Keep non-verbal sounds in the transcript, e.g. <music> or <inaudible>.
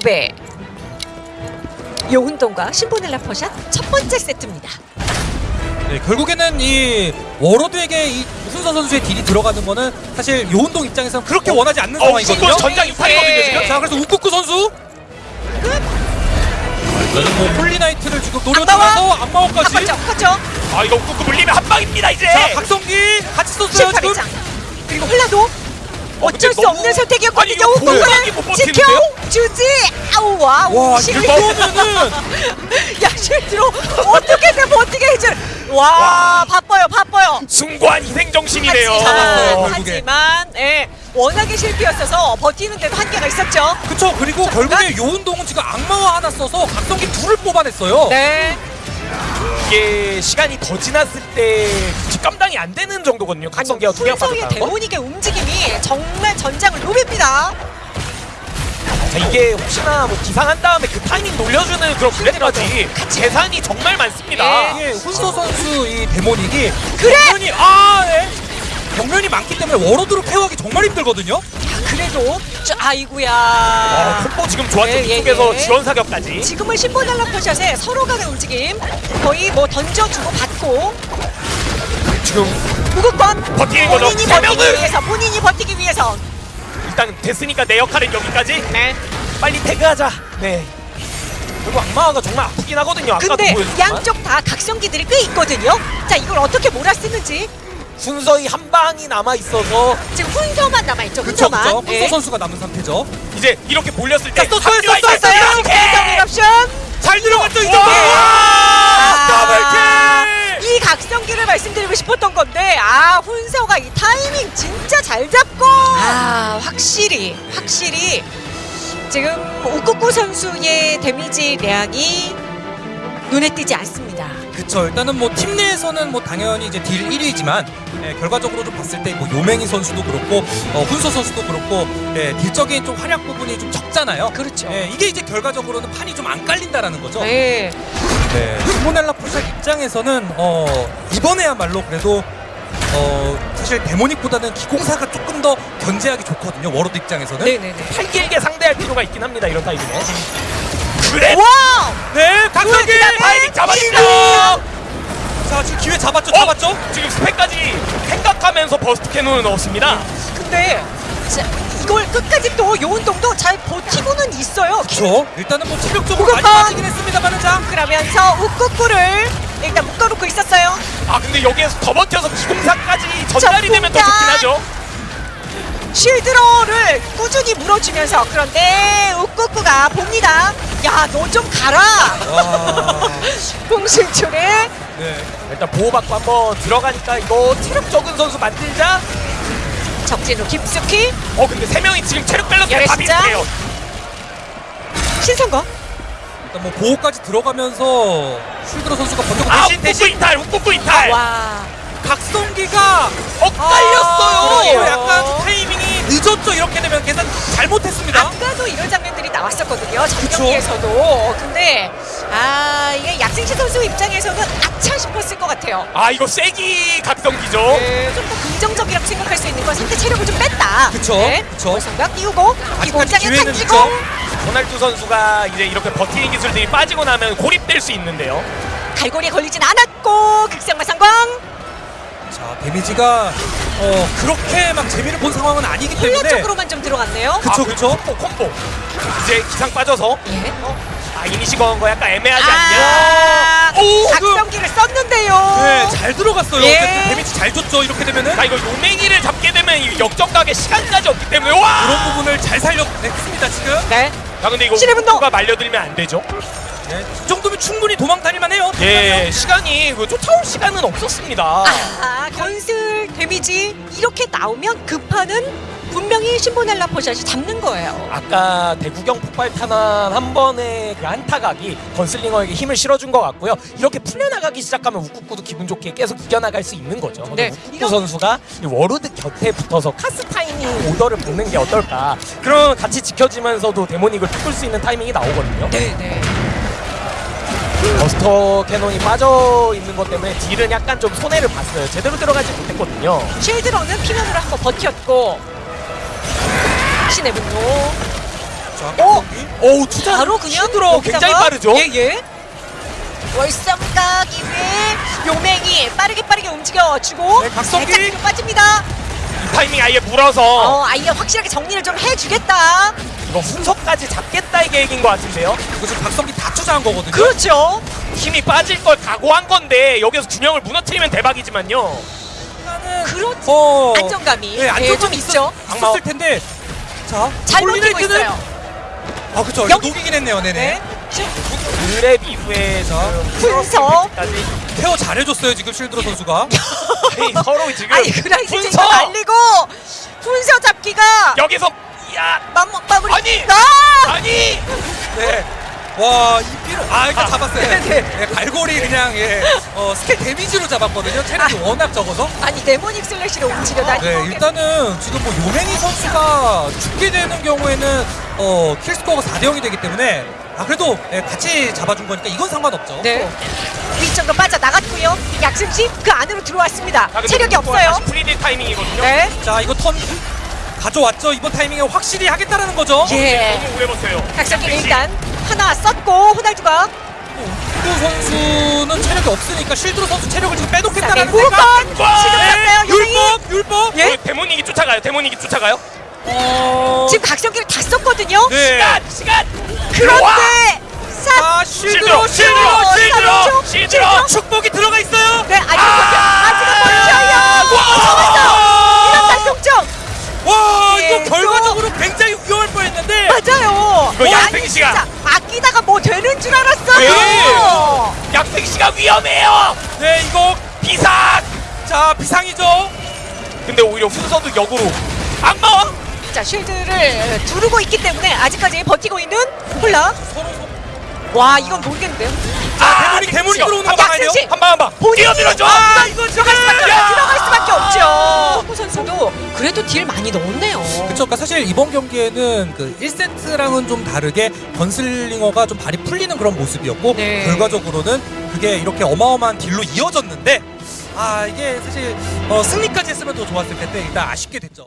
그룹의 요운동과 신보넬라 퍼샷 첫 번째 세트입니다. 네, 결국에는 이 워로드에게 이 우순서 선수의 딜이 들어가는 거는 사실 요운동 입장에서는 그렇게 원하지 않는 어, 상황이거든요. 전장 이탈이거든요 네. 지금. 자, 그래서 우쿠쿠 선수 뭐 홀리나이트를 지금 노려주면서 안마오까지 컸죠, 컸죠. 아 이거 꾹꾹 물리면 한 방입니다 이제. 자, 각성기 같이 썼어요 지금. 18회장. 그리고 홀라도 어쩔 수 너무- 없는 선택이었거든요. 이거 보호막이 못 우쿠쿠를 지켜 버티는데요? 주지. 아우 wow. 와, 실- 이거면은 <laughs> 야 실제로 어떻게든 버티게 해줄. 와, 바빠요, 바빠요. 숭고한 희생 정신이네요. 하지만. 하지만 예, 워낙에 실패였어서 버티는데도 한계가 있었죠. 그쵸 그리고 결국에 요운동은 지금 악마와 하나 써서 각성기 둘을 뽑아냈어요. 네. 이게 시간이 더 지났을 때 뒷감당이 안 되는 정도거든요. 각성기가 두 개가 훈성의 빠졌다는 거. 데모닉의 움직임이 정말 전장을 누빕니다. 자 이게 혹시나 뭐 기상한 다음에 그 타이밍 놀려주는 그런 블랙까지 재산이 정말 많습니다. 예. 이게 훈서 선수 이 데모닉이 그래! 경면이 아 예. 경면이 많기 때문에 워로드로 케어하기 정말 힘들거든요. 그래도 저, 아이구야. 아, 콤보 지금 좋았죠. 예, 예, 뒤쪽에서 예. 지원 사격까지. 지금은 신보달라 퍼샷에 서로 간의 움직임 거의 뭐 던져주고 받고 지금 무극권 버티는 거죠. 본인이 세 버티기! 위해서 본인이 버티기 위해서 일단 됐으니까 내 역할은 여기까지. 네. 빨리 태그하자. 네. 그리고 악마가 정말 아프긴 하거든요. 근데. 양쪽 다 각성기들이 꽤 있거든요. 자 이걸 어떻게 몰아쓰는지 순서히 한 방이 남아 있어서 지금 훈서만 남아 있죠. 그쵸 훈서만. 그쵸. 훈서 예. 선수가 남은 상태죠. 이제 이렇게 몰렸을 때! 대성 옵션. 잘 들어갔죠 이 와! 정도. 아, double kill! 이 각성기를 말씀드리고 싶었던 건데 아 훈서가 이 타이밍 진짜 잘 잡고 아 확실히 확실히 지금 우쿠쿠 선수의 데미지 량이 눈에 띄지 않습니다. 그쵸 일단은 뭐 팀 내에서는 뭐 당연히 이제 딜 1위지만 예, 결과적으로 좀 봤을 때 뭐 요맹이 선수도 그렇고 어, 훈서 선수도 그렇고 예, 딜적인 좀 활약 부분이 좀 적잖아요. 그렇죠. 예, 이게 이제 결과적으로는 판이 좀 안 깔린다라는 거죠. 네. 네. 시모넬라 풀샷 입장에서는 어, 이번에야말로 그래도 어, 사실 데모닉보다는 기공사가 조금 더 견제하기 좋거든요. 워로드 입장에서는. 네네네. 팔 길게 상대할 필요가 있긴 합니다. 이런 타이밍에. 그래. wow! 네, 각성기 타이밍 잡아주죠. 자, 지금 기회 잡았죠, 잡았죠. 지금 스펙까지 생각하면서 burst cannon을 넣었습니다. 근데 자, 이걸 끝까지 또 요운동도 잘 버티고는 있어요. 그렇죠. 일단은 뭐 체력적으로 많이 빠지긴 했습니다만은 자, 그러면서 우쿠쿠를 일단 묶어놓고 있었어요. 아 근데 여기에서 더 버텨서 기공사까지 전달이 되면 더. 좋긴 하죠. 쉴드로를 꾸준히 물어주면서 그런데 우쿠쿠가 봅니다. 야 너 좀 가라. 와, 홍신출에 네. 일단 보호받고 한번 들어가니까 이거 체력 적은 선수 만들자. 적진으로 깊숙이 어 근데 세 명이 지금 체력 밸런스가 다 열애시장? 비슷해요. 신선거. 일단 뭐 보호까지 들어가면서 쉴드로 선수가 버티고 아 대신 웃고 대신 이탈, 웃고 이탈. 와. 각성기가 엇갈렸어요. 그리고 약간 타이밍이 늦었죠. 이렇게 되면 계산 잘못했습니다. 아까도 이런 장면들이 나왔었거든요. 전경기에서도. 근데 아 이게 약생시 선수 입장에서는 아차 싶었을 것 같아요. 아 이거 세기 각성기죠. 네, 좀더 긍정적이라고 생각할 수 있는 건 상대 체력을 좀 뺐다. 그쵸, 그쵸. 생각 띄우고 아직까지 기회는 있죠. 호날두 선수가 이제 이렇게 버티는 기술들이 빠지고 나면 고립될 수 있는데요. 갈고리에 걸리진 않았고 극상마 성공. 자, 데미지가 어, 그렇게 막 재미를 본 상황은 아니기 때문에 쪽으로만 좀 들어갔네요. 그쵸, 아, 그쵸. 콤보 콤보. 이제 기상 빠져서 예. 아 이니시 건거 약간 애매하지 않냐? 아, 오, 각성기를 썼는데요. 네, 잘 들어갔어요. 예. 어쨌든 데미지 잘 줬죠. 이렇게 되면은 아 이거 요맹이를 잡게 되면 이 역전각에 시간까지 없기 때문에 와! 그런 부분을 잘 살려냈습니다. 지금. 네. 야 근데 이거 신의 분노! 우가 말려들면 안 되죠? 네, 이 정도면 충분히 도망 다닐만 해요. 예, 시간이 그 쫓아올 시간은 없었습니다. 아, 건 슬 데미지 이렇게 나오면 급파는 분명히 신보넬라 포샷이 잡는 거예요. 아까 대구경 폭발 탄환 한 번의 그 한타각이 건슬링어에게 힘을 실어준 것 같고요. 이렇게 풀려나가기 시작하면 우쿠쿠도 기분 좋게 계속 이겨나갈 수 있는 거죠. 네, 우쿠쿠 이런- 선수가 이 워로드 곁에 붙어서 카스 타이밍 오더를 보는 게 어떨까. 그럼 같이 지켜지면서도 데모닉을 뚫을 수 있는 타이밍이 나오거든요. 네, 네. 버스터 캐논이 빠져 있는 것 때문에 딜은 약간 좀 손해를 봤어요. 제대로 들어가지 못했거든요. 쉴드로는 피면으로 한번 버텼고 신의 분노 자, 오! 어우 투자 바로 그냥 여기다가- 굉장히 빠르죠. 예, 예. 월성각 이후에 용맹이 빠르게 빠르게 움직여주고 네, 각성기. 빠집니다. 이 타이밍 아예 물어서 어, 아이가 확실하게 정리를 좀 해주겠다. 이거 훈석까지 잡겠다의 계획인 것 같은데요. 이거 지금 박성기 다 투자한 거거든요. 그렇죠. 힘이 빠질 걸 각오한 건데 여기서 균형을 무너뜨리면 대박이지만요. 그렇죠. 어, 안정감이 네, 예, 안정감이 좀 있죠. 있었을 텐데. 자, 잘 버티고 있어요. 아, 그쵸. 영- 이거 녹이긴 했네요. 네네. 네. 그랩 이후에. 까지 케어 잘해줬어요, 지금 실드로 선수가. <laughs> 서로 지금 아니! 쟁도 날리고 훈서 잡기가 여기서 야 맘먹 마무리. 아니! 아! 아니 네. 와, 이 삐로. 아, 일단 아, 잡았어요. 네, 네. 예, 갈고리 그냥, 예. 어, 스킬 데미지로 잡았거든요. 체력이 워낙 적어서. 아니 데모닉 슬래시로 움직여 다니고 네, 일단은 지금 뭐 요맹이 선수가 죽게 되는 경우에는 어, 킬스코어가 4대 0이 되기 때문에 아, 그래도 예, 같이 잡아준 거니까 이건 상관없죠. 네. 위쪽으로 빠져 나갔고요. 약승시 그 안으로 들어왔습니다. 아, 근데 체력이 이거 없어요. 프리딜 타이밍이거든요. 네. 자, 이거 턴 가져왔죠. 이번 타이밍에 확실히 하겠다라는 거죠. 예. 오래 버텨요. 각성기를 일단 하나 썼고 호날두가 우 선수는 체력이 없으니까 실드로 선수 체력을 지금 자, 빼놓겠다라는 네, 지금 와! 썼어요. 요맹이 율법, 율법. 예? 어, 데모닉이 쫓아가요. 데모닉이 쫓아가요. 어... 지금 각성기를 다 썼거든요. 네. 시간 시간. 그런데 사 아, 실드로, 실드로 실드로 실드로 실드로. 축복이 들어가 있어요. 네 아직 아! 아직은 버텨요. 와! 예, 이거 결과적으로 굉장히 위험할 뻔했는데. 맞아요. 이거 시간. 진짜 아끼다가 뭐 되는 줄 알았어요. 네. 약생 씨가 위험해요. 네, 이거 비상. 자 비상이죠. 근데 오히려 훈서도 역으로 악마와 자 쉴드를 두르고 있기 때문에 아직까지 버티고 있는 홀라. 서로. 와 이건 모르겠는데요. 자, 대문이 대문이 들어오는 거 아, 막아야 돼요. 한방 한방 뛰어들어줘. 아, 이거 들어갈 수밖에 들어갈 수밖에 없죠. 호 선수도 그래도 딜 많이 넣었네요. 그쵸, 그러니까 사실 이번 경기에는 그 1세트랑은 좀 다르게 건슬링어가 좀 발이 풀리는 그런 모습이었고 네. 결과적으로는 그게 이렇게 어마어마한 딜로 이어졌는데 아 이게 사실 어, 승리까지 했으면 더 좋았을 텐데 일단 아쉽게 됐죠.